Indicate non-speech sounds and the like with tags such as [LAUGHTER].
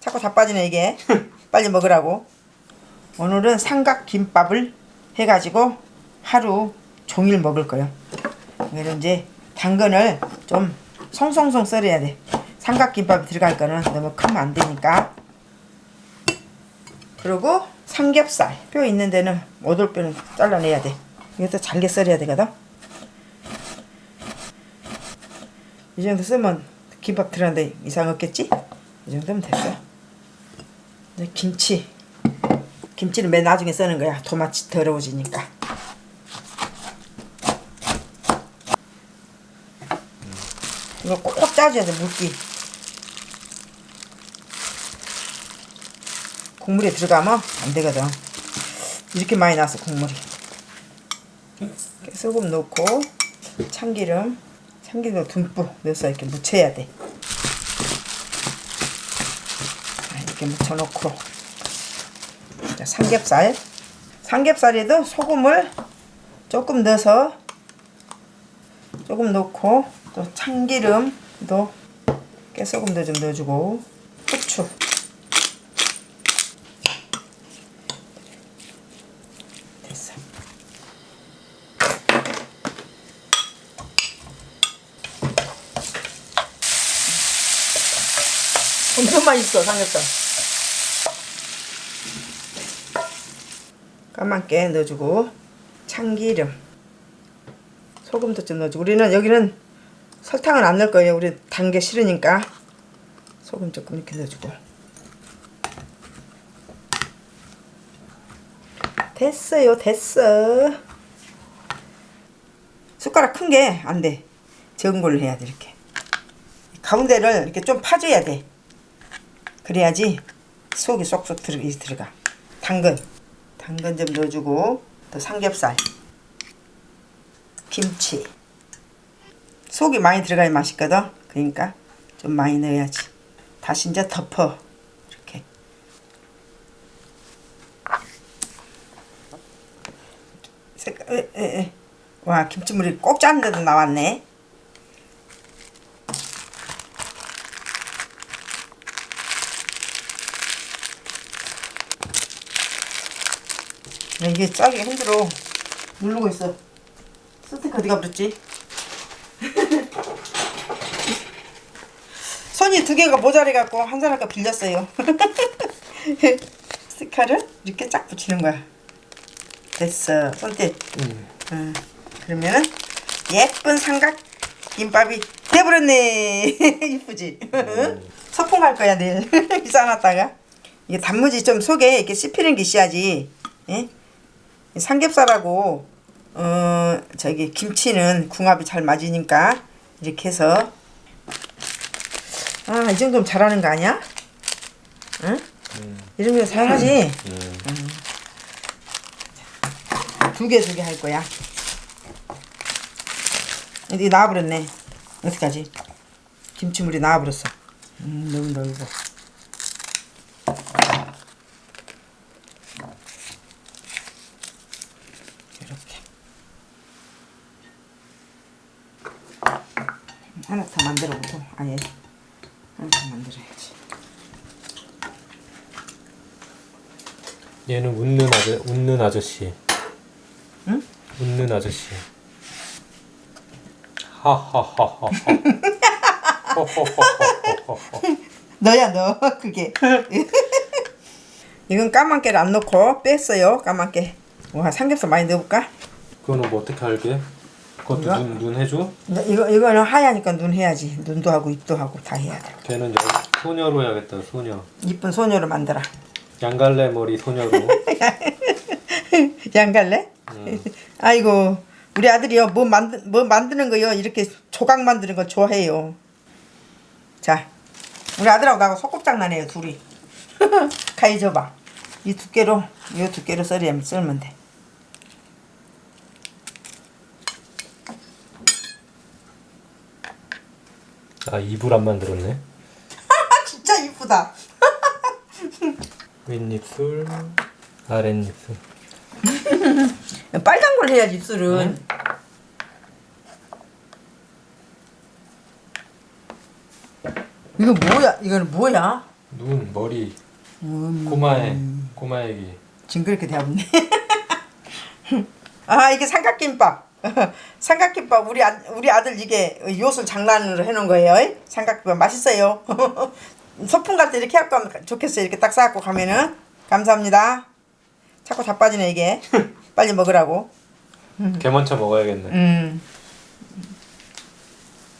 자꾸 다 빠지네 이게. [LAUGHS] 빨리 먹으라고. 오늘은 삼각김밥을 해가지고 하루 종일 먹을 거예요. 그래서 이제 당근을 좀 송송송 썰어야 돼. 삼각김밥이 들어갈 거는 너무 크면 안 되니까. 그리고 삼겹살. 뼈 있는 데는 오돌뼈는 잘라내야 돼. 이것도 잘게 썰어야 되거든. 이 정도 쓰면 김밥 들어가는데 이상 없겠지? 이 정도면 됐어 김치. 김치는 맨 나중에 써는 거야. 도마치 더러워지니까. 이거 꼭 짜줘야 돼 물기. 국물에 들어가면 안 되거든. 이렇게 많이 나왔어 국물이. 소금 넣고 참기름 참기름 듬뿍 넣어서 이렇게 묻혀야 돼 자, 이렇게 묻혀놓고. 자, 삼겹살. 삼겹살에도 소금을 조금 넣어서 조금 넣고 또 참기름도 깨소금도 좀 넣어주고. 후추. 됐어. 엄청 맛있어 삼겹살 까맣게 넣어주고 참기름. 소금도 좀 넣어주고. 우리는 여기는 설탕은 안 넣을 거예요. 우리 단 게 싫으니까. 소금 조금 이렇게 넣어주고. 됐어요. 됐어. 숟가락 큰 게 안 돼. 적은 걸로 해야 돼 이렇게. 가운데를 이렇게 좀 파줘야 돼. 그래야지 속이 쏙쏙 들어, 들어가. 당근 당근 좀 넣어주고 또 삼겹살 김치. 속이 많이 들어가야 맛있거든. 그러니까 좀 많이 넣어야지. 다시 이제 덮어. 이렇게. 색깔 에, 에, 에. 와 김치물이 꼭 짜는데도 나왔네 이게 짜기 힘들어. 누르고 있어. 스티커 어디 가 버렸지? 손이 두 개가 모자라갖고 한 사람과 빌렸어요. [LAUGHS] 스티커를 이렇게 쫙 붙이는 거야. 됐어. 손짓 응. 그러면은 예쁜 삼각 김밥이 돼버렸네. [LAUGHS] 이쁘지? 소풍 갈 거야 내일. [LAUGHS] 싸놨다가. 이게 단무지 좀 속에 이렇게 씹히는 게 있어야지 예? 삼겹살하고 어 저기 김치는 궁합이 잘 맞으니까 이렇게 해서 아 이 정도면 잘하는 거 아니야? 응? 이 정도면 잘하지? 두개 두 개 할 거야 이게 나와버렸네 어떡하지? 김치물이 나와버렸어 음, 너무 넓어 이렇게 하나 더 만들어 보고 아예 하나 더 만들어야지 얘는 웃는 아저 웃는 아저씨. 응? 웃는 아저씨. 하하하하하. [LAUGHS] 너야 너 그게 [LAUGHS] 이건 까만 깨를 안 넣고 뺐어요 까만 깨 와 삼겹살 많이 넣어볼까? 그거는 뭐 어떻게 알게? 그것도? 눈, 눈 해줘? 이거, 이거는 하얘니까 눈 해야지 눈도 하고 입도 하고 다 해야 돼 걔는 여기 소녀로 해야겠다 소녀. 이쁜 소녀로 만들어 양갈래 머리 소녀로. [LAUGHS] 양갈래? 음. 아이고 우리 아들이요 뭐 만드 뭐 만드는 거요 이렇게 조각 만드는 거 좋아해요 자 우리 아들하고 나하고 소꿉장난해요 둘이 [LAUGHS] 가위 줘봐 이 두께로 이 두께로 썰으면 썰면 돼 아 입을 안 만들었네. 아 [LAUGHS] 진짜 이쁘다 [LAUGHS] 윗입술, 아랫입술. [LAUGHS] 빨간 걸 해야지 입술은 이거 뭐야 이거는 뭐야 눈, 머리, 음, 꼬마애, 꼬마애기. 징그럽게 대없네. 아 이게 삼각김밥. [LAUGHS] 삼각김밥 우리 아, 우리 아들 이게 요술 장난으로 해놓은 거예요. 삼각김밥 맛있어요. [LAUGHS] 소풍 갈 때 이렇게 갖고 가면 좋겠어요. 이렇게 딱 싸갖고 가면은 감사합니다. 자꾸 다 빠지네 이게. [LAUGHS] 빨리 먹으라고. 개 먼저 먹어야겠네. 음.